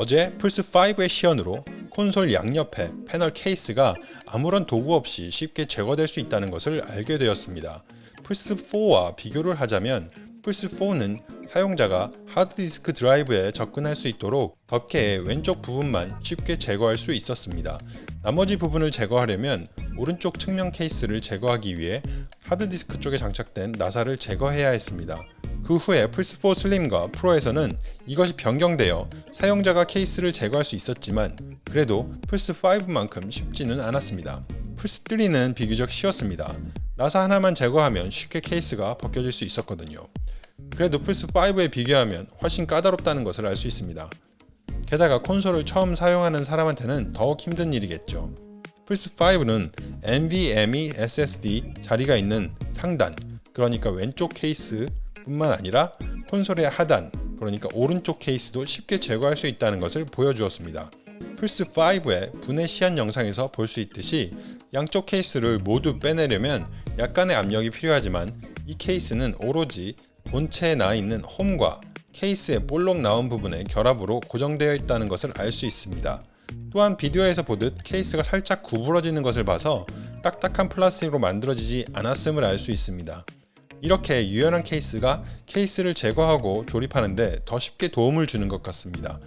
어제 플스5의 시연으로 콘솔 양옆에 패널 케이스가 아무런 도구 없이 쉽게 제거될 수 있다는 것을 알게 되었습니다. 플스4와 비교를 하자면 플스4는 사용자가 하드디스크 드라이브에 접근할 수 있도록 덮개의 왼쪽 부분만 쉽게 제거할 수 있었습니다. 나머지 부분을 제거하려면 오른쪽 측면 케이스를 제거하기 위해 하드디스크 쪽에 장착된 나사를 제거해야 했습니다. 그 후에 플스4 슬림과 프로에서는 이것이 변경되어 사용자가 케이스를 제거할 수 있었지만 그래도 플스5만큼 쉽지는 않았습니다. 플스3는 비교적 쉬웠습니다. 나사 하나만 제거하면 쉽게 케이스가 벗겨질 수 있었거든요. 그래도 플스5에 비교하면 훨씬 까다롭다는 것을 알 수 있습니다. 게다가 콘솔을 처음 사용하는 사람한테는 더욱 힘든 일이겠죠. 플스5는 NVMe SSD 자리가 있는 상단, 그러니까 왼쪽 케이스 뿐만 아니라 콘솔의 하단, 그러니까 오른쪽 케이스도 쉽게 제거할 수 있다는 것을 보여주었습니다. 플스5의 분해 시연 영상에서 볼 수 있듯이 양쪽 케이스를 모두 빼내려면 약간의 압력이 필요하지만 이 케이스는 오로지 본체에 나 있는 홈과 케이스의 볼록 나온 부분의 결합으로 고정되어 있다는 것을 알 수 있습니다. 또한 비디오에서 보듯 케이스가 살짝 구부러지는 것을 봐서 딱딱한 플라스틱으로 만들어지지 않았음을 알 수 있습니다. 이렇게 유연한 케이스가 케이스를 제거하고 조립하는데 더 쉽게 도움을 주는 것 같습니다.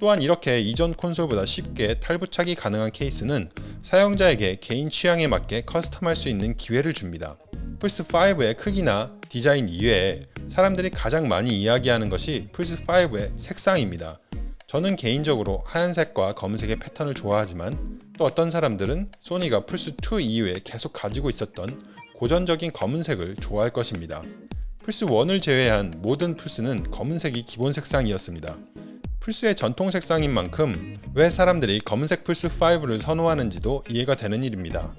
또한 이렇게 이전 콘솔보다 쉽게 탈부착이 가능한 케이스는 사용자에게 개인 취향에 맞게 custom할 수 있는 기회를 줍니다. 플스5의 크기나 디자인 이외에 사람들이 가장 많이 이야기하는 것이 플스5의 색상입니다. 저는 개인적으로 하얀색과 검은색의 패턴을 좋아하지만 또 어떤 사람들은 소니가 플스2 이후에 계속 가지고 있었던 고전적인 검은색을 좋아할 것입니다. 플스1을 제외한 모든 플스는 검은색이 기본 색상이었습니다. 플스의 전통 색상인 만큼 왜 사람들이 검은색 플스5를 선호하는지도 이해가 되는 일입니다.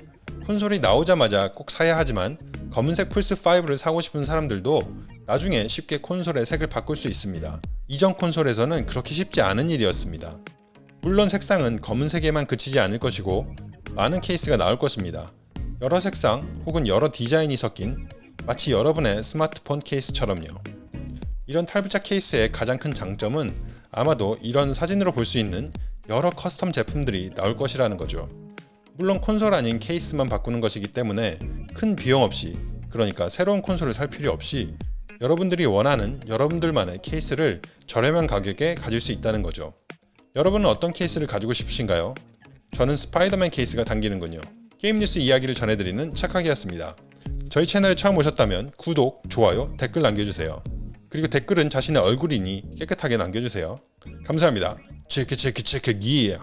콘솔이 나오자마자 꼭 사야 하지만 검은색 플스5를 사고 싶은 사람들도 나중에 쉽게 콘솔의 색을 바꿀 수 있습니다. 이전 콘솔에서는 그렇게 쉽지 않은 일이었습니다. 물론 색상은 검은색에만 그치지 않을 것이고 많은 케이스가 나올 것입니다. 여러 색상 혹은 여러 디자인이 섞인 마치 여러분의 스마트폰 케이스처럼요. 이런 탈부착 케이스의 가장 큰 장점은 아마도 이런 사진으로 볼 수 있는 여러 custom 제품들이 나올 것이라는 거죠. 물론 콘솔 아닌 케이스만 바꾸는 것이기 때문에 큰 비용 없이 그러니까 새로운 콘솔을 살 필요 없이 여러분들이 원하는 여러분들만의 케이스를 저렴한 가격에 가질 수 있다는 거죠. 여러분은 어떤 케이스를 가지고 싶으신가요? 저는 스파이더맨 케이스가 당기는군요. 게임 뉴스 이야기를 전해드리는 착하기였습니다. 저희 채널에 처음 오셨다면 구독, 좋아요, 댓글 남겨주세요. 그리고 댓글은 자신의 얼굴이니 깨끗하게 남겨주세요. 감사합니다. 체크 체크 체크 기